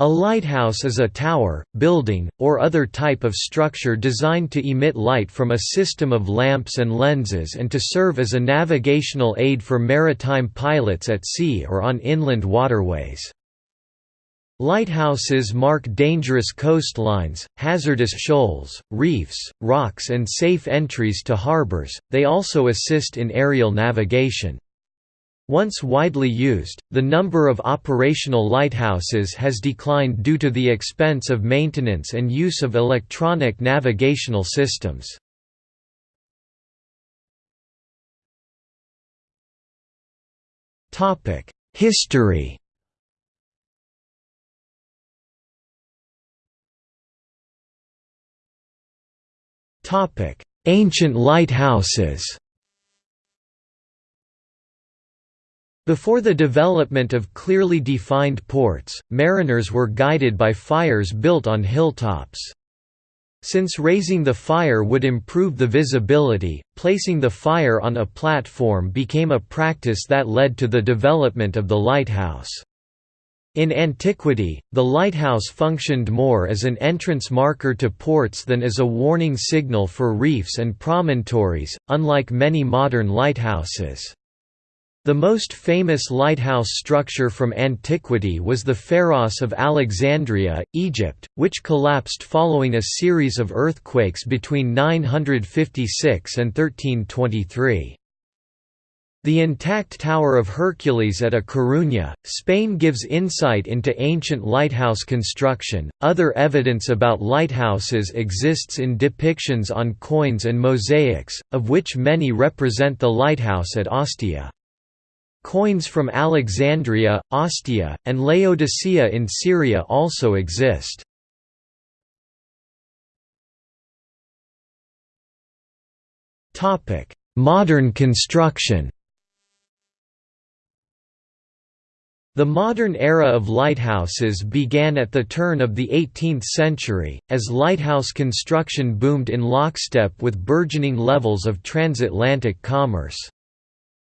A lighthouse is a tower, building, or other type of structure designed to emit light from a system of lamps and lenses and to serve as a navigational aid for maritime pilots at sea or on inland waterways. Lighthouses mark dangerous coastlines, hazardous shoals, reefs, rocks and safe entries to harbors, they also assist in aerial navigation. Once widely used, the number of operational lighthouses has declined due to the expense of maintenance and use of electronic navigational systems. History Ancient lighthouses Before the development of clearly defined ports, mariners were guided by fires built on hilltops. Since raising the fire would improve the visibility, placing the fire on a platform became a practice that led to the development of the lighthouse. In antiquity, the lighthouse functioned more as an entrance marker to ports than as a warning signal for reefs and promontories, unlike many modern lighthouses. The most famous lighthouse structure from antiquity was the Pharos of Alexandria, Egypt, which collapsed following a series of earthquakes between 956 and 1323. The intact Tower of Hercules at A Coruña, Spain gives insight into ancient lighthouse construction. Other evidence about lighthouses exists in depictions on coins and mosaics, of which many represent the lighthouse at Ostia. Coins from Alexandria, Ostia, and Laodicea in Syria also exist. Modern construction The modern era of lighthouses began at the turn of the 18th century, as lighthouse construction boomed in lockstep with burgeoning levels of transatlantic commerce.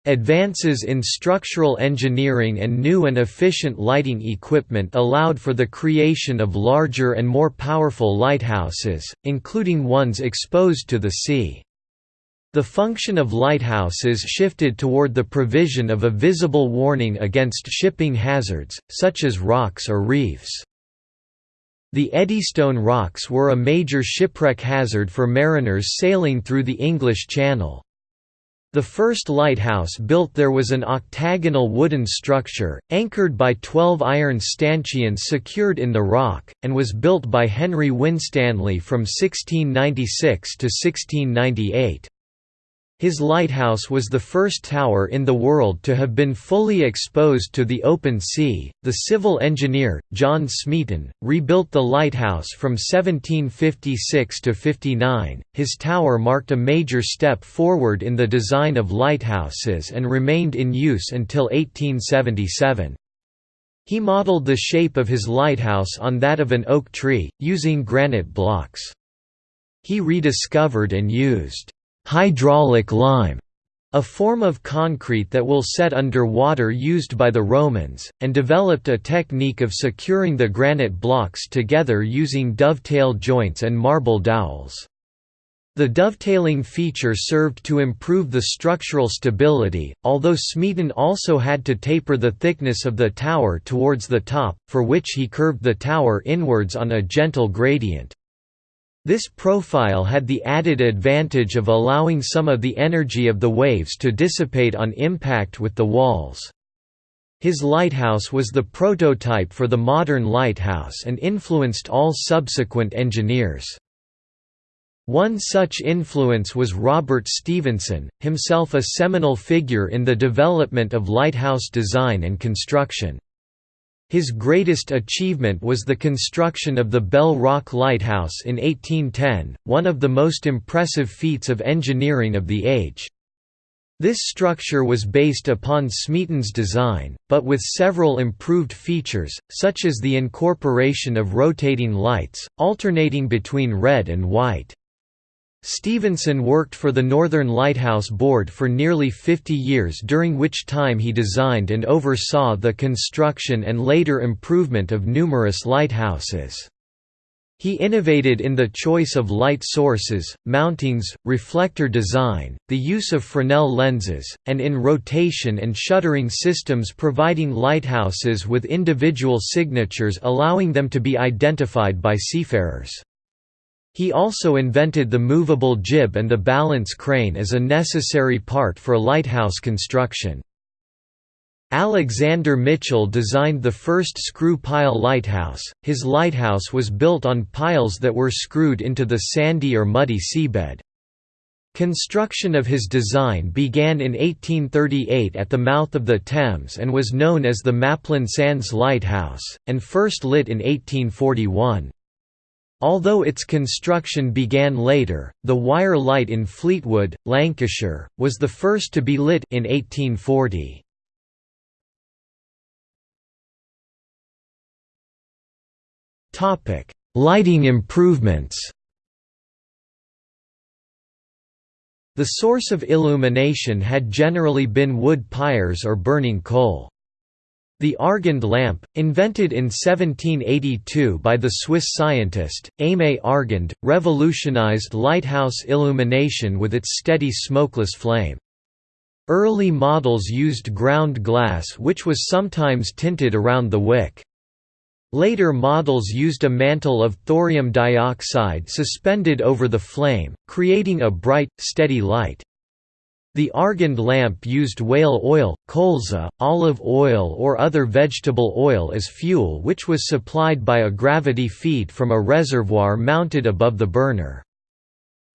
Advances in structural engineering and new and efficient lighting equipment allowed for the creation of larger and more powerful lighthouses, including ones exposed to the sea. The function of lighthouses shifted toward the provision of a visible warning against shipping hazards, such as rocks or reefs. The Eddystone rocks were a major shipwreck hazard for mariners sailing through the English Channel. The first lighthouse built there was an octagonal wooden structure, anchored by twelve iron stanchions secured in the rock, and was built by Henry Winstanley from 1696 to 1698. His lighthouse was the first tower in the world to have been fully exposed to the open sea. The civil engineer, John Smeaton, rebuilt the lighthouse from 1756 to 59. His tower marked a major step forward in the design of lighthouses and remained in use until 1877. He modeled the shape of his lighthouse on that of an oak tree, using granite blocks. He rediscovered and used hydraulic lime, a form of concrete that will set under water used by the Romans, and developed a technique of securing the granite blocks together using dovetail joints and marble dowels. The dovetailing feature served to improve the structural stability, although Smeaton also had to taper the thickness of the tower towards the top, for which he curved the tower inwards on a gentle gradient. This profile had the added advantage of allowing some of the energy of the waves to dissipate on impact with the walls. His lighthouse was the prototype for the modern lighthouse and influenced all subsequent engineers. One such influence was Robert Stevenson, himself a seminal figure in the development of lighthouse design and construction. His greatest achievement was the construction of the Bell Rock Lighthouse in 1810, one of the most impressive feats of engineering of the age. This structure was based upon Smeaton's design, but with several improved features, such as the incorporation of rotating lights, alternating between red and white. Stevenson worked for the Northern Lighthouse Board for nearly 50 years during which time he designed and oversaw the construction and later improvement of numerous lighthouses. He innovated in the choice of light sources, mountings, reflector design, the use of Fresnel lenses, and in rotation and shuttering systems providing lighthouses with individual signatures allowing them to be identified by seafarers. He also invented the movable jib and the balance crane as a necessary part for lighthouse construction. Alexander Mitchell designed the first screw pile lighthouse. His lighthouse was built on piles that were screwed into the sandy or muddy seabed. Construction of his design began in 1838 at the mouth of the Thames and was known as the Maplin Sands Lighthouse, and first lit in 1841. Although its construction began later, the Wyre Light in Fleetwood, Lancashire, was the first to be lit in 1840. Topic: Lighting improvements The source of illumination had generally been wood pyres or burning coal. The Argand lamp, invented in 1782 by the Swiss scientist, Aimé Argand, revolutionized lighthouse illumination with its steady smokeless flame. Early models used ground glass which was sometimes tinted around the wick. Later models used a mantle of thorium dioxide suspended over the flame, creating a bright, steady light. The Argand lamp used whale oil, colza, olive oil or other vegetable oil as fuel which was supplied by a gravity feed from a reservoir mounted above the burner.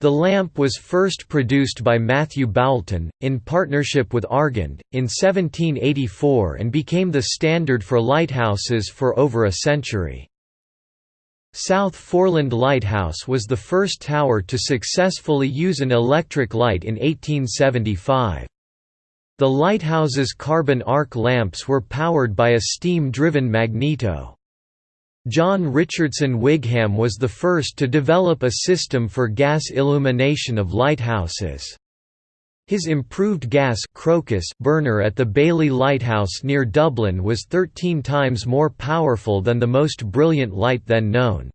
The lamp was first produced by Matthew Boulton, in partnership with Argand, in 1784 and became the standard for lighthouses for over a century. South Foreland Lighthouse was the first tower to successfully use an electric light in 1875. The lighthouse's carbon arc lamps were powered by a steam-driven magneto. John Richardson Wigham was the first to develop a system for gas illumination of lighthouses. His improved gas crocus burner at the Baily Lighthouse near Dublin was 13 times more powerful than the most brilliant light then known.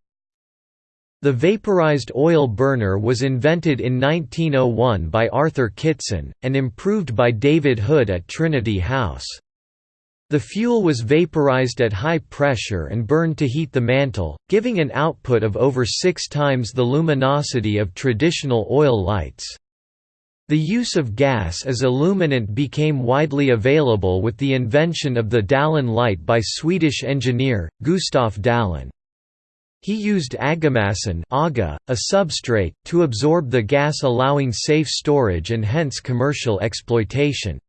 The vaporized oil burner was invented in 1901 by Arthur Kitson, and improved by David Hood at Trinity House. The fuel was vaporized at high pressure and burned to heat the mantle, giving an output of over six times the luminosity of traditional oil lights. The use of gas as illuminant became widely available with the invention of the Dalén light by Swedish engineer, Gustaf Dalén. He used Agamassan Aga, a substrate, to absorb the gas allowing safe storage and hence commercial exploitation.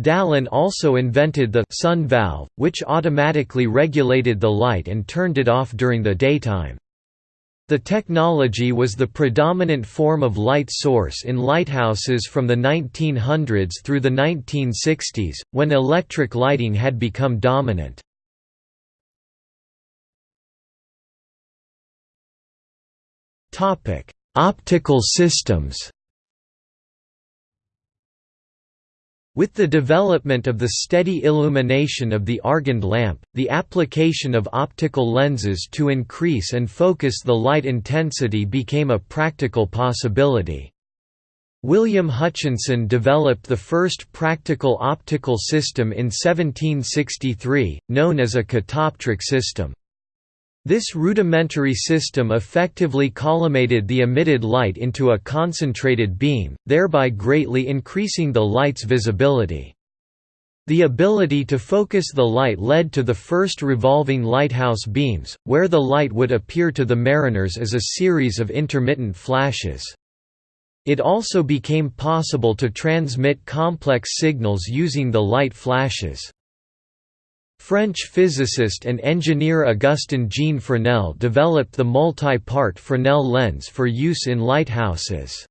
Dalén also invented the sun valve, which automatically regulated the light and turned it off during the daytime. The technology was the predominant form of light source in lighthouses from the 1900s through the 1960s, when electric lighting had become dominant. Optical systems With the development of the steady illumination of the Argand lamp, the application of optical lenses to increase and focus the light intensity became a practical possibility. William Hutchinson developed the first practical optical system in 1763, known as a catoptric system. This rudimentary system effectively collimated the emitted light into a concentrated beam, thereby greatly increasing the light's visibility. The ability to focus the light led to the first revolving lighthouse beams, where the light would appear to the mariners as a series of intermittent flashes. It also became possible to transmit complex signals using the light flashes. French physicist and engineer Augustin Jean Fresnel developed the multi-part Fresnel lens for use in lighthouses.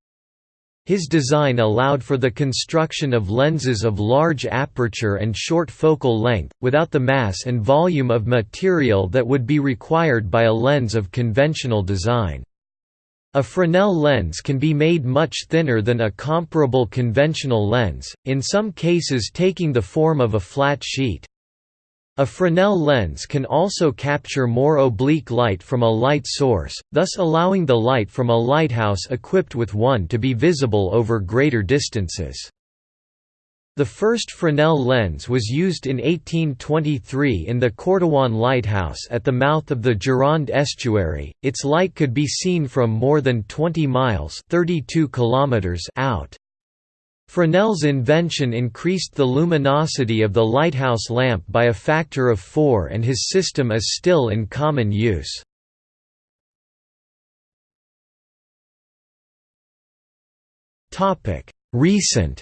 His design allowed for the construction of lenses of large aperture and short focal length, without the mass and volume of material that would be required by a lens of conventional design. A Fresnel lens can be made much thinner than a comparable conventional lens, in some cases taking the form of a flat sheet. A Fresnel lens can also capture more oblique light from a light source, thus allowing the light from a lighthouse equipped with one to be visible over greater distances. The first Fresnel lens was used in 1823 in the Cordouan lighthouse at the mouth of the Gironde estuary. Its light could be seen from more than 20 miles (32 kilometers) out. Fresnel's invention increased the luminosity of the lighthouse lamp by a factor of 4 and his system is still in common use. Recent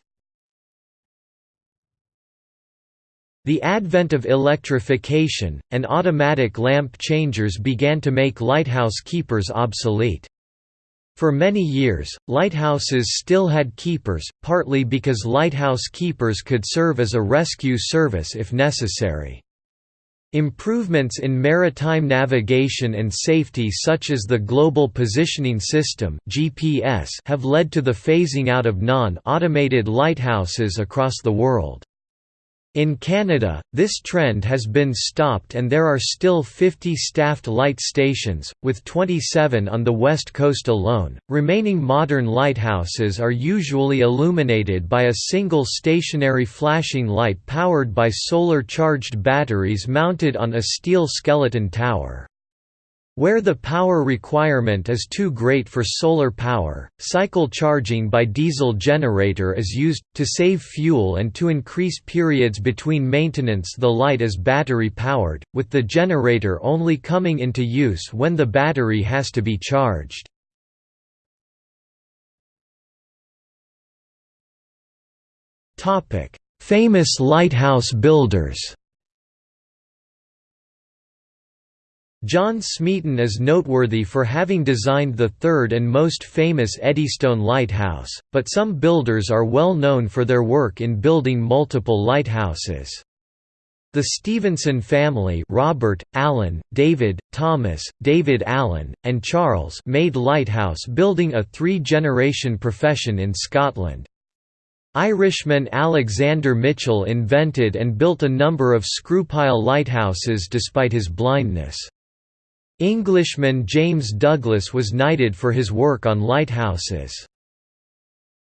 The advent of electrification, and automatic lamp changers began to make lighthouse keepers obsolete. For many years, lighthouses still had keepers, partly because lighthouse keepers could serve as a rescue service if necessary. Improvements in maritime navigation and safety such as the Global Positioning System have led to the phasing out of non-automated lighthouses across the world. In Canada, this trend has been stopped and there are still 50 staffed light stations, with 27 on the west coast alone. Remaining modern lighthouses are usually illuminated by a single stationary flashing light powered by solar charged batteries mounted on a steel skeleton tower. Where the power requirement is too great for solar power, cycle charging by diesel generator is used, to save fuel and to increase periods between maintenance the light is battery powered, with the generator only coming into use when the battery has to be charged. Famous lighthouse builders John Smeaton is noteworthy for having designed the third and most famous Eddystone Lighthouse, but some builders are well known for their work in building multiple lighthouses. The Stevenson family Robert, Alan, David, Thomas, David Alan, and Charles made lighthouse building a three-generation profession in Scotland. Irishman Alexander Mitchell invented and built a number of screw-pile lighthouses despite his blindness. Englishman James Douglas was knighted for his work on lighthouses.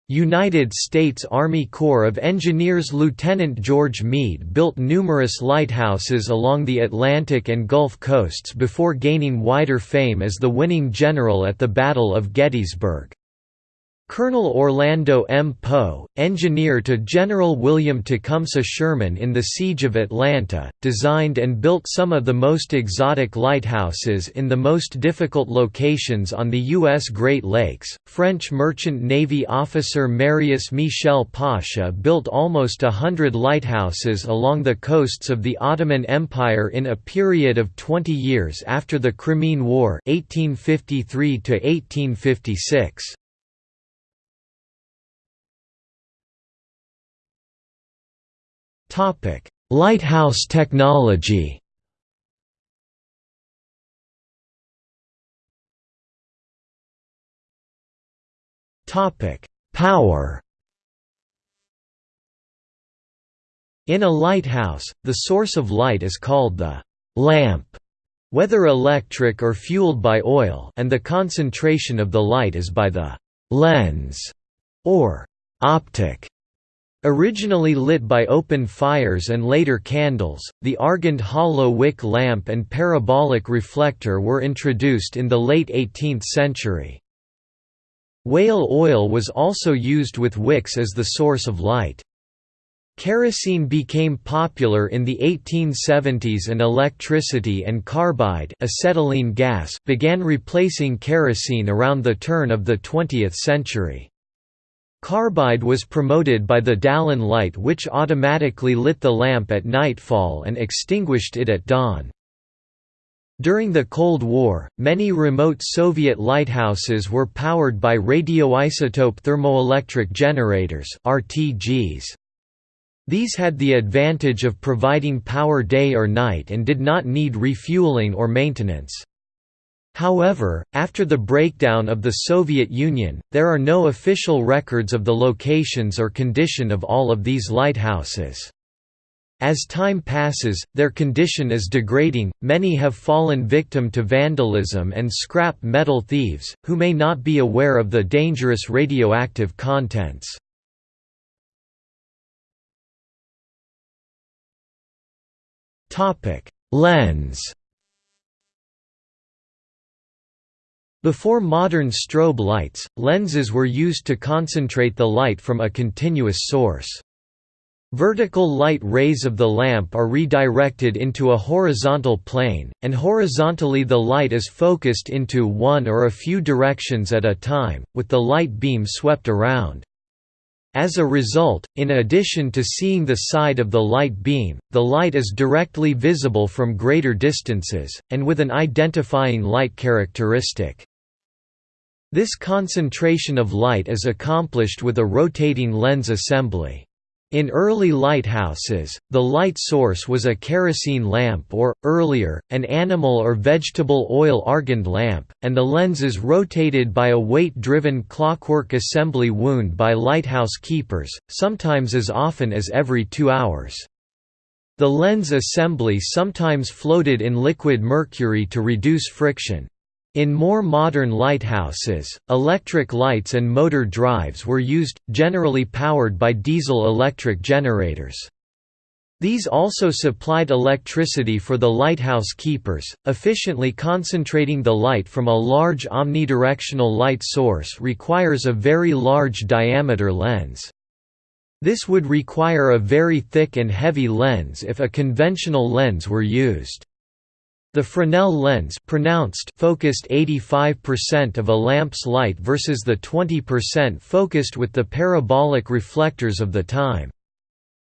United States Army Corps of Engineers Lieutenant George Meade built numerous lighthouses along the Atlantic and Gulf coasts before gaining wider fame as the winning general at the Battle of Gettysburg. Colonel Orlando M. Poe, engineer to General William Tecumseh Sherman in the Siege of Atlanta, designed and built some of the most exotic lighthouses in the most difficult locations on the U.S. Great Lakes. French merchant navy officer Marius Michel Pasha built almost a hundred lighthouses along the coasts of the Ottoman Empire in a period of 20 years after the Crimean War 1853 1856. Topic: Lighthouse technology. Topic: Power. In a lighthouse, the source of light is called the lamp, whether electric or fueled by oil, and the concentration of the light is by the lens or optic. Originally lit by open fires and later candles, the Argand hollow wick lamp and parabolic reflector were introduced in the late 18th century. Whale oil was also used with wicks as the source of light. Kerosene became popular in the 1870s and electricity and carbide acetylene gas began replacing kerosene around the turn of the 20th century. Carbide was promoted by the Dalén light which automatically lit the lamp at nightfall and extinguished it at dawn. During the Cold War, many remote Soviet lighthouses were powered by radioisotope thermoelectric generators RTGs. These had the advantage of providing power day or night and did not need refueling or maintenance. However, after the breakdown of the Soviet Union, there are no official records of the locations or condition of all of these lighthouses. As time passes, their condition is degrading, many have fallen victim to vandalism and scrap metal thieves, who may not be aware of the dangerous radioactive contents. Lens Before modern strobe lights, lenses were used to concentrate the light from a continuous source. Vertical light rays of the lamp are redirected into a horizontal plane, and horizontally the light is focused into one or a few directions at a time, with the light beam swept around. As a result, in addition to seeing the side of the light beam, the light is directly visible from greater distances, and with an identifying light characteristic. This concentration of light is accomplished with a rotating lens assembly. In early lighthouses, the light source was a kerosene lamp or, earlier, an animal or vegetable oil argand lamp, and the lenses rotated by a weight-driven clockwork assembly wound by lighthouse keepers, sometimes as often as every two hours. The lens assembly sometimes floated in liquid mercury to reduce friction. In more modern lighthouses, electric lights and motor drives were used, generally powered by diesel-electric generators. These also supplied electricity for the lighthouse keepers, efficiently concentrating the light from a large omnidirectional light source requires a very large diameter lens. This would require a very thick and heavy lens if a conventional lens were used. The Fresnel lens pronounced focused 85% of a lamp's light versus the 20% focused with the parabolic reflectors of the time.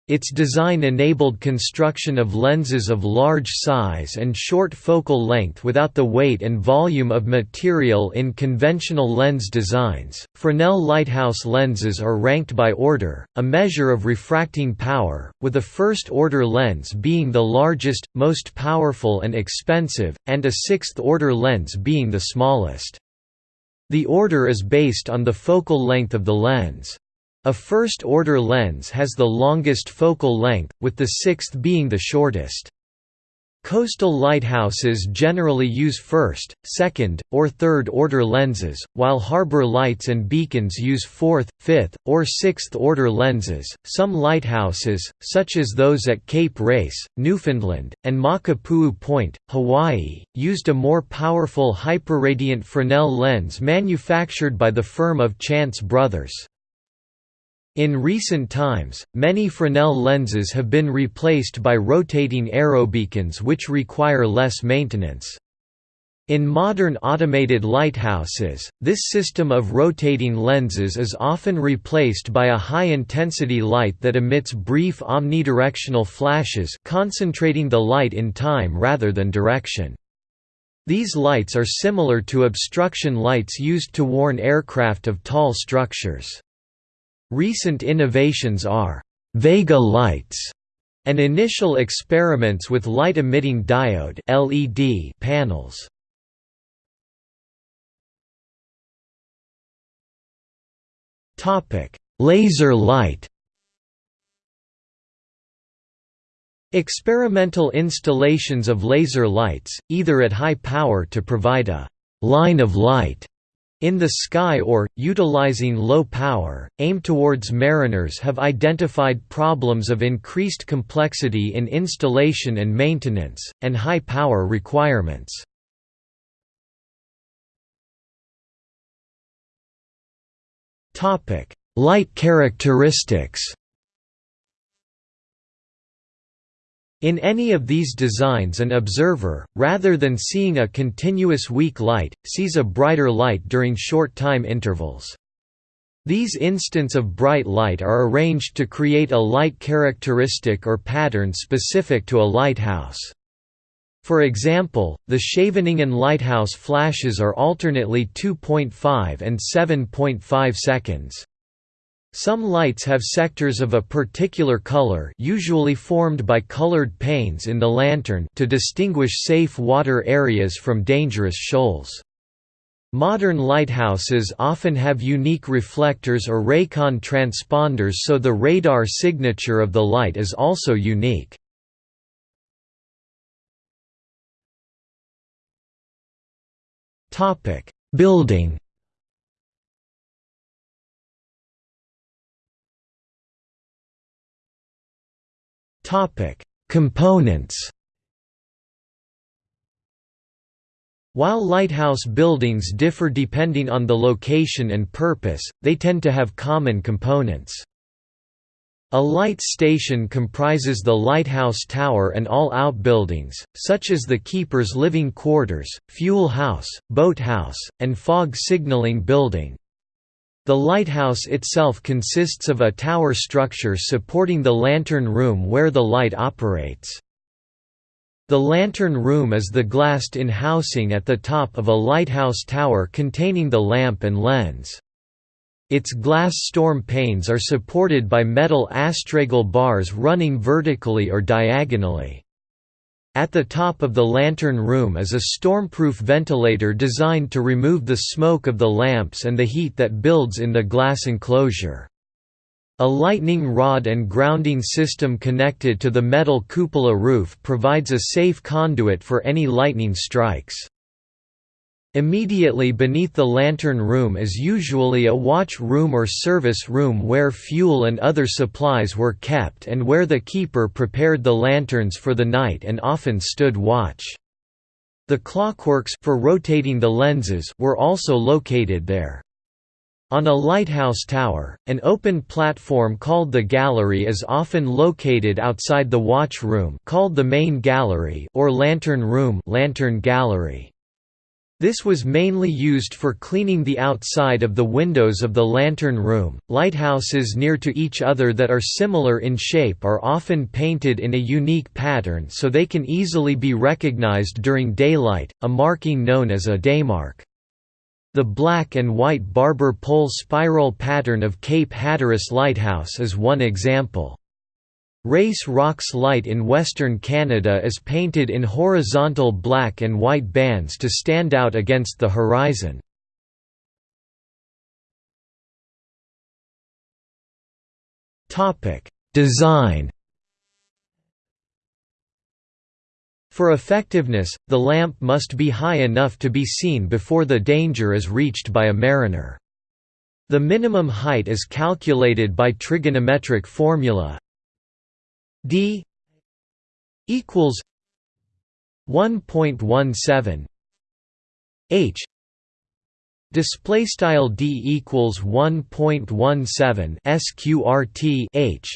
Its design enabled construction of lenses of large size and short focal length without the weight and volume of material in conventional lens designs. Fresnel lighthouse lenses are ranked by order, a measure of refracting power, with a first order lens being the largest, most powerful and expensive, and a sixth order lens being the smallest. The order is based on the focal length of the lens. A first-order lens has the longest focal length, with the sixth being the shortest. Coastal lighthouses generally use first, second, or third-order lenses, while harbor lights and beacons use fourth, fifth, or sixth-order lenses. Some lighthouses, such as those at Cape Race, Newfoundland, and Makapuu Point, Hawaii, used a more powerful hyperradiant Fresnel lens manufactured by the firm of Chance Brothers. In recent times, many Fresnel lenses have been replaced by rotating aerobeacons which require less maintenance. In modern automated lighthouses, this system of rotating lenses is often replaced by a high-intensity light that emits brief omnidirectional flashes concentrating the light in time rather than direction. These lights are similar to obstruction lights used to warn aircraft of tall structures. Recent innovations are Vega lights and initial experiments with light-emitting diode LED panels. Topic: Laser light. Experimental installations of laser lights, either at high power to provide a line of light in the sky or, utilizing low power, aim towards mariners have identified problems of increased complexity in installation and maintenance, and high power requirements. Light characteristics In any of these designs an observer, rather than seeing a continuous weak light, sees a brighter light during short time intervals. These instants of bright light are arranged to create a light characteristic or pattern specific to a lighthouse. For example, the Scheveningen lighthouse flashes are alternately 2.5 and 7.5 seconds. Some lights have sectors of a particular color usually formed by colored panes in the lantern to distinguish safe water areas from dangerous shoals. Modern lighthouses often have unique reflectors or Racon transponders so the radar signature of the light is also unique. Building Topic: Components. While lighthouse buildings differ depending on the location and purpose, they tend to have common components. A light station comprises the lighthouse tower and all outbuildings, such as the keeper's living quarters, fuel house, boat house, and fog signaling building. The lighthouse itself consists of a tower structure supporting the lantern room where the light operates. The lantern room is the glassed-in housing at the top of a lighthouse tower containing the lamp and lens. Its glass storm panes are supported by metal astragal bars running vertically or diagonally. At the top of the lantern room is a stormproof ventilator designed to remove the smoke of the lamps and the heat that builds in the glass enclosure. A lightning rod and grounding system connected to the metal cupola roof provides a safe conduit for any lightning strikes. Immediately beneath the lantern room is usually a watch room or service room where fuel and other supplies were kept and where the keeper prepared the lanterns for the night and often stood watch. The clockworks for rotating the lenses were also located there. On a lighthouse tower, an open platform called the gallery is often located outside the watch room called the main gallery or lantern room lantern gallery. This was mainly used for cleaning the outside of the windows of the lantern room. Lighthouses near to each other that are similar in shape are often painted in a unique pattern so they can easily be recognized during daylight, a marking known as a daymark. The black and white barber pole spiral pattern of Cape Hatteras Lighthouse is one example. Race Rocks Light in western Canada is painted in horizontal black and white bands to stand out against the horizon. Design For effectiveness, the lamp must be high enough to be seen before the danger is reached by a mariner. The minimum height is calculated by trigonometric formula d equals 1.17 h display style d equals 1.17 sqrt h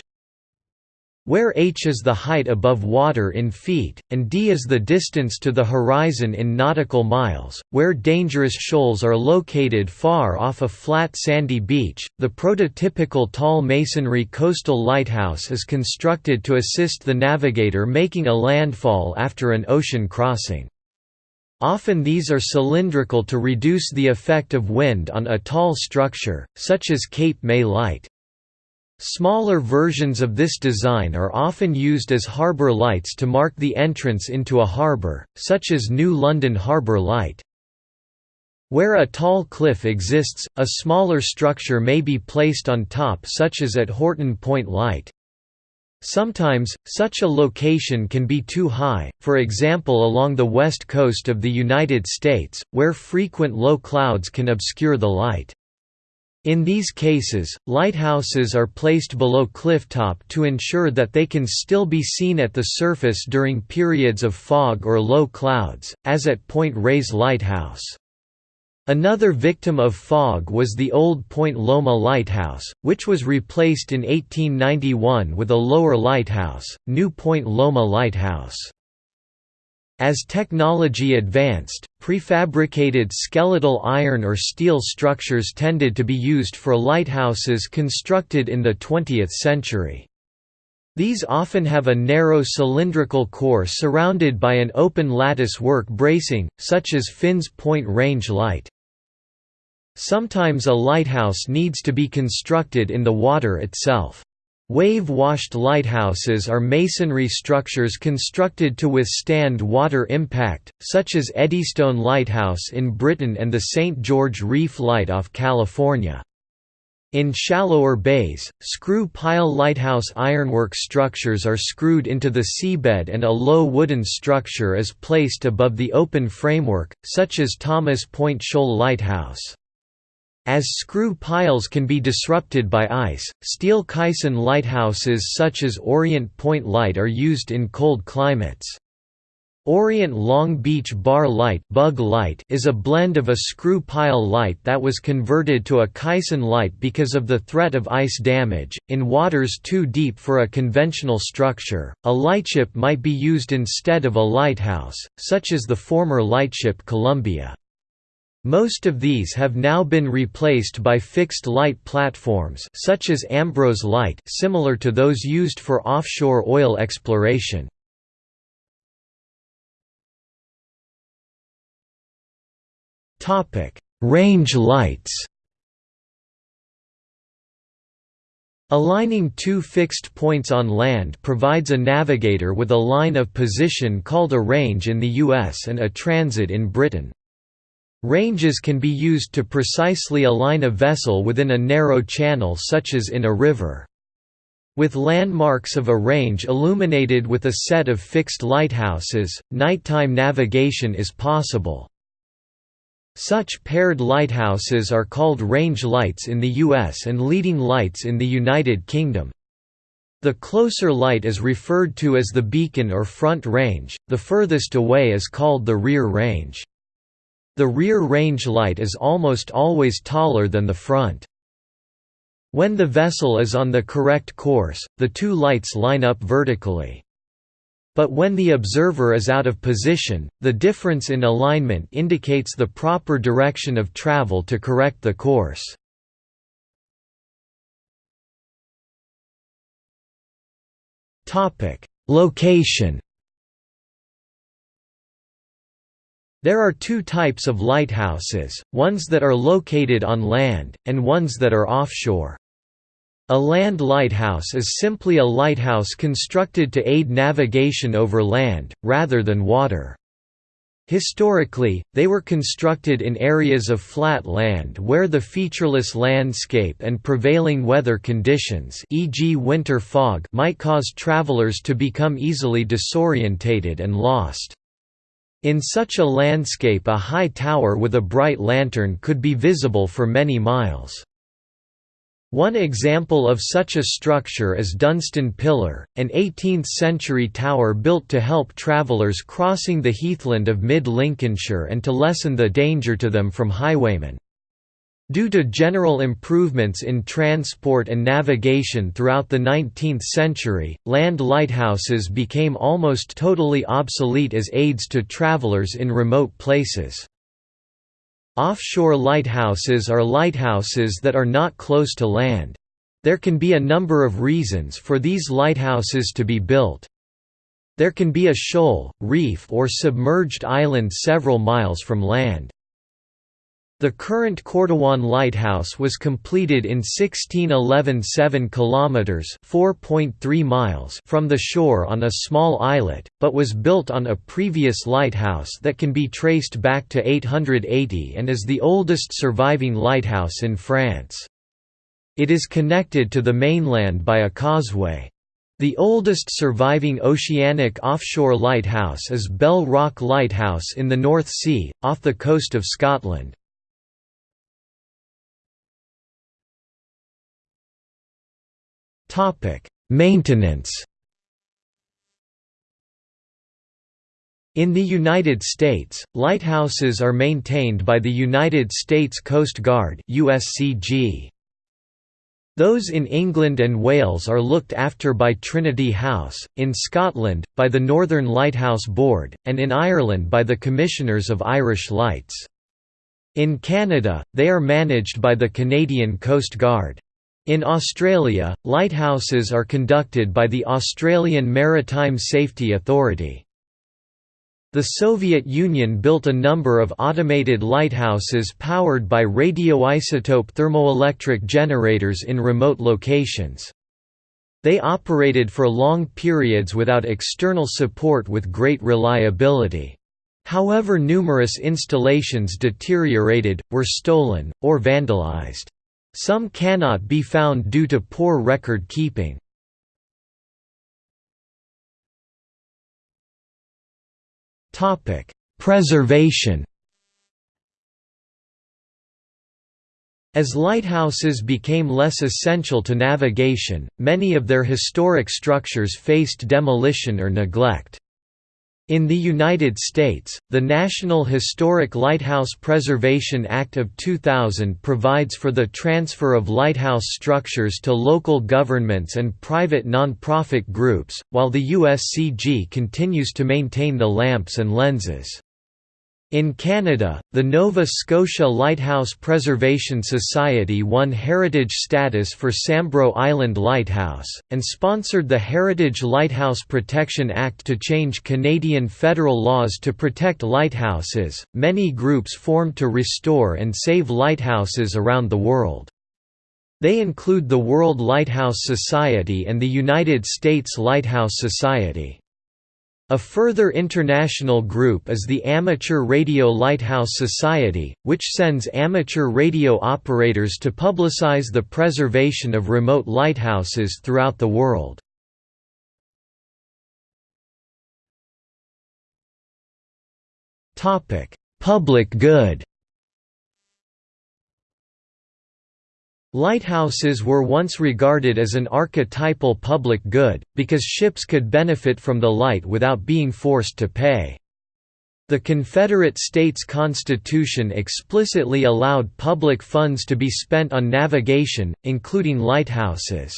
where h is the height above water in feet, and d is the distance to the horizon in nautical miles, where dangerous shoals are located far off a flat sandy beach. The prototypical tall masonry coastal lighthouse is constructed to assist the navigator making a landfall after an ocean crossing. Often these are cylindrical to reduce the effect of wind on a tall structure, such as Cape May Light. Smaller versions of this design are often used as harbour lights to mark the entrance into a harbour, such as New London Harbour Light. Where a tall cliff exists, a smaller structure may be placed on top such as at Horton Point Light. Sometimes, such a location can be too high, for example along the west coast of the United States, where frequent low clouds can obscure the light. In these cases, lighthouses are placed below clifftop to ensure that they can still be seen at the surface during periods of fog or low clouds, as at Point Reyes Lighthouse. Another victim of fog was the old Point Loma Lighthouse, which was replaced in 1891 with a lower lighthouse, New Point Loma Lighthouse. As technology advanced, prefabricated skeletal iron or steel structures tended to be used for lighthouses constructed in the 20th century. These often have a narrow cylindrical core surrounded by an open lattice work bracing, such as Finns Point Range Light. Sometimes a lighthouse needs to be constructed in the water itself. Wave-washed lighthouses are masonry structures constructed to withstand water impact, such as Eddystone Lighthouse in Britain and the St. George Reef Light off California. In shallower bays, screw-pile lighthouse ironwork structures are screwed into the seabed and a low wooden structure is placed above the open framework, such as Thomas Point Shoal Lighthouse. As screw piles can be disrupted by ice, steel caisson lighthouses such as Orient Point Light are used in cold climates. Orient Long Beach Bar Light, bug light is a blend of a screw pile light that was converted to a caisson light because of the threat of ice damage. In waters too deep for a conventional structure, a lightship might be used instead of a lighthouse, such as the former lightship Columbia. Most of these have now been replaced by fixed light platforms such as Ambrose Light similar to those used for offshore oil exploration. Topic: Range lights Aligning two fixed points on land provides a navigator with a line of position called a range in the US and a transit in Britain. Ranges can be used to precisely align a vessel within a narrow channel such as in a river. With landmarks of a range illuminated with a set of fixed lighthouses, nighttime navigation is possible. Such paired lighthouses are called range lights in the US and leading lights in the United Kingdom. The closer light is referred to as the beacon or front range, the furthest away is called the rear range. The rear range light is almost always taller than the front. When the vessel is on the correct course, the two lights line up vertically. But when the observer is out of position, the difference in alignment indicates the proper direction of travel to correct the course. Location There are two types of lighthouses, ones that are located on land, and ones that are offshore. A land lighthouse is simply a lighthouse constructed to aid navigation over land, rather than water. Historically, they were constructed in areas of flat land where the featureless landscape and prevailing weather conditions e.g. winter fog might cause travelers to become easily disorientated and lost. In such a landscape a high tower with a bright lantern could be visible for many miles. One example of such a structure is Dunstan Pillar, an 18th-century tower built to help travellers crossing the heathland of mid-Lincolnshire and to lessen the danger to them from highwaymen. Due to general improvements in transport and navigation throughout the 19th century, land lighthouses became almost totally obsolete as aids to travelers in remote places. Offshore lighthouses are lighthouses that are not close to land. There can be a number of reasons for these lighthouses to be built. There can be a shoal, reef or submerged island several miles from land. The current Cordouan Lighthouse was completed in 1611 7 kilometers (4.3 miles) from the shore on a small islet, but was built on a previous lighthouse that can be traced back to 880 and is the oldest surviving lighthouse in France. It is connected to the mainland by a causeway. The oldest surviving oceanic offshore lighthouse is Bell Rock Lighthouse in the North Sea, off the coast of Scotland. Topic: Maintenance. In the United States, lighthouses are maintained by the United States Coast Guard (USCG). Those in England and Wales are looked after by Trinity House, in Scotland, by the Northern Lighthouse Board, and in Ireland by the Commissioners of Irish Lights. In Canada, they are managed by the Canadian Coast Guard. In Australia, lighthouses are conducted by the Australian Maritime Safety Authority. The Soviet Union built a number of automated lighthouses powered by radioisotope thermoelectric generators in remote locations. They operated for long periods without external support with great reliability. However numerous installations deteriorated, were stolen, or vandalized. Some cannot be found due to poor record keeping. Preservation As lighthouses became less essential to navigation, many of their historic structures faced demolition or neglect. In the United States, the National Historic Lighthouse Preservation Act of 2000 provides for the transfer of lighthouse structures to local governments and private non-profit groups, while the USCG continues to maintain the lamps and lenses. In Canada, the Nova Scotia Lighthouse Preservation Society won heritage status for Sambro Island Lighthouse, and sponsored the Heritage Lighthouse Protection Act to change Canadian federal laws to protect lighthouses. Many groups formed to restore and save lighthouses around the world. They include the World Lighthouse Society and the United States Lighthouse Society. A further international group is the Amateur Radio Lighthouse Society, which sends amateur radio operators to publicize the preservation of remote lighthouses throughout the world. Public good Lighthouses were once regarded as an archetypal public good, because ships could benefit from the light without being forced to pay. The Confederate States Constitution explicitly allowed public funds to be spent on navigation, including lighthouses.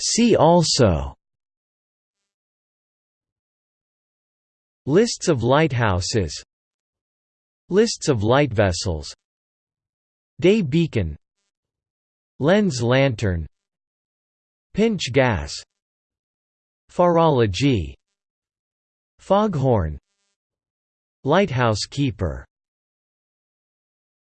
See also Lists of lighthouses. Lists of light vessels. Day beacon. Lens lantern. Pintsch gas. Pharology Foghorn. Lighthouse keeper